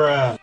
bruh,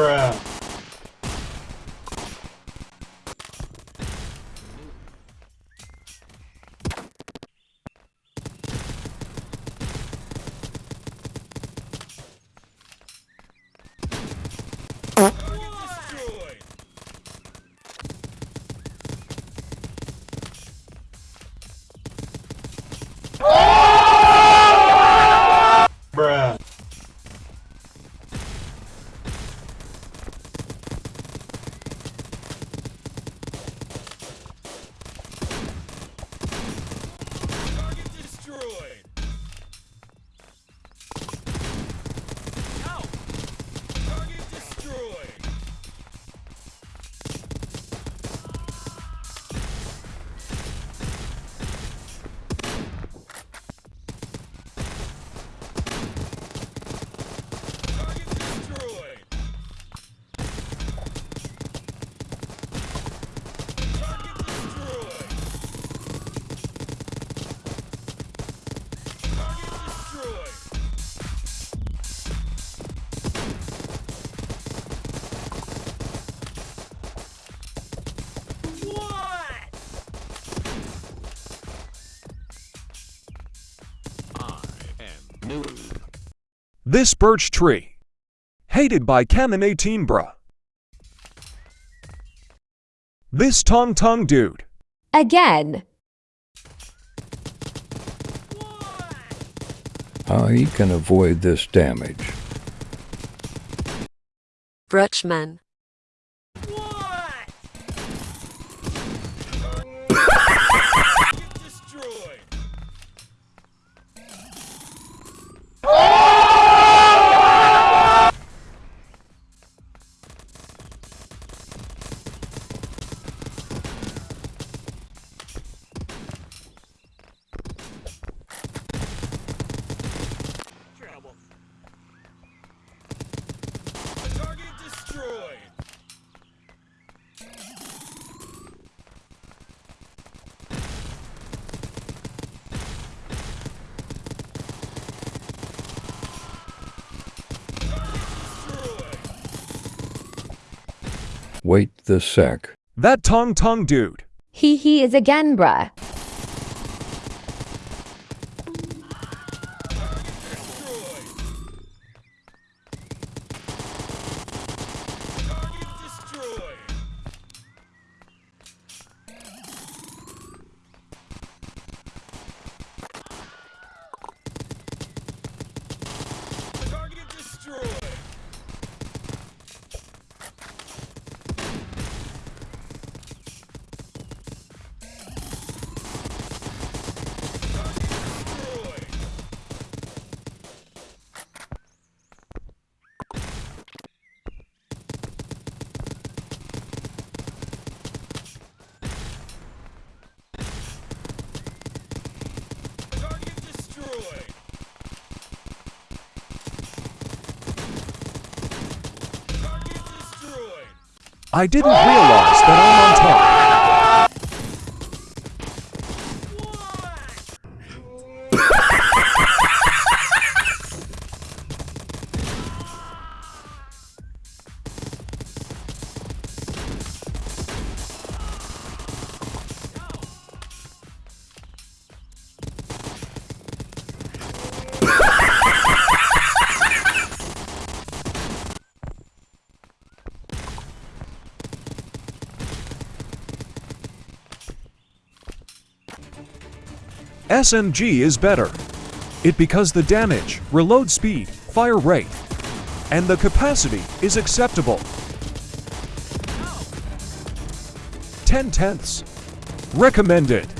bruh. This birch tree. Hated by Canon 18 bruh. This Tong Tong dude. Again. I can avoid this damage. Brutchman. Wait the sec. That Tong Tong dude. He he is again, bruh. I didn't realize that I'm on top. SMG is better. It because the damage, reload speed, fire rate, and the capacity is acceptable. 10 tenths. Recommended.